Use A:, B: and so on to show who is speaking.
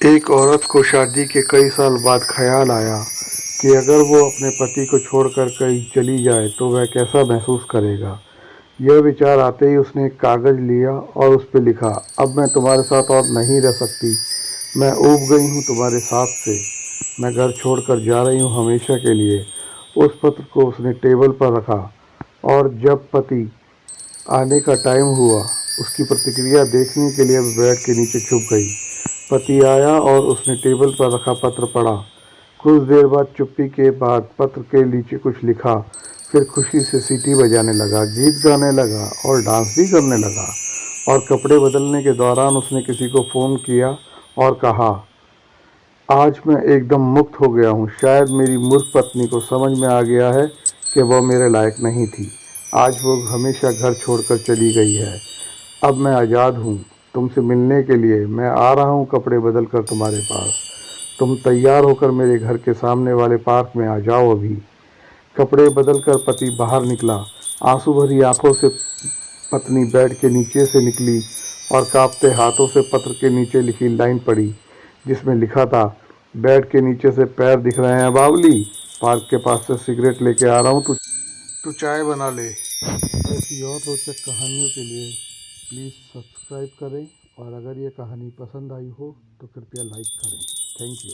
A: एक औरत को शादी के कई साल बाद ख्याल आया कि अगर वो अपने पति को छोड़कर कहीं चली जाए तो वह कैसा महसूस करेगा। यह विचार आते ही उसने एक कागज़ लिया और उस पर लिखा, अब मैं तुम्हारे साथ और नहीं रह सकती। मैं ऊब गई हूँ तुम्हारे साथ से। मैं घर छोड़कर जा रही हूँ हमेशा के लिए। उस पत्र को उसने टेबल पर रखा और जब पति आने का टाइम हुआ, उसकी प्रतिक्रिया देखने के लिए बेड के नीचे छुप गई। पति आया और उसने टेबल पर रखा पत्र पढ़ा। कुछ देर बाद चुप्पी के बाद पत्र के नीचे कुछ लिखा। फिर खुशी से सीटी बजाने लगा, गीत गाने लगा और डांस भी करने लगा और कपड़े बदलने के दौरान उसने किसी को फ़ोन किया और कहा, आज मैं एकदम मुक्त हो गया हूँ। शायद मेरी मूर्ख पत्नी को समझ में आ गया है कि वह मेरे लायक नहीं थी। आज वो हमेशा घर छोड़कर चली गई है। अब मैं आज़ाद हूँ। तुमसे मिलने के लिए मैं आ रहा हूँ कपड़े बदल कर तुम्हारे पास। तुम तैयार होकर मेरे घर के सामने वाले पार्क में आ जाओ अभी। कपड़े बदल कर पति बाहर निकला। आँसू भरी आँखों से पत्नी बेड के नीचे से निकली और कांपते हाथों से पत्र के नीचे लिखी लाइन पड़ी जिसमें लिखा था, बेड के नीचे से पैर दिख रहे हैं बावली। पार्क के पास से सिगरेट लेके आ रहा हूँ, तू तू चाय बना ले। ऐसी और रोचक कहानियों के लिए प्लीज़ सब्सक्राइब करें और अगर ये कहानी पसंद आई हो तो कृपया लाइक करें। Thank you.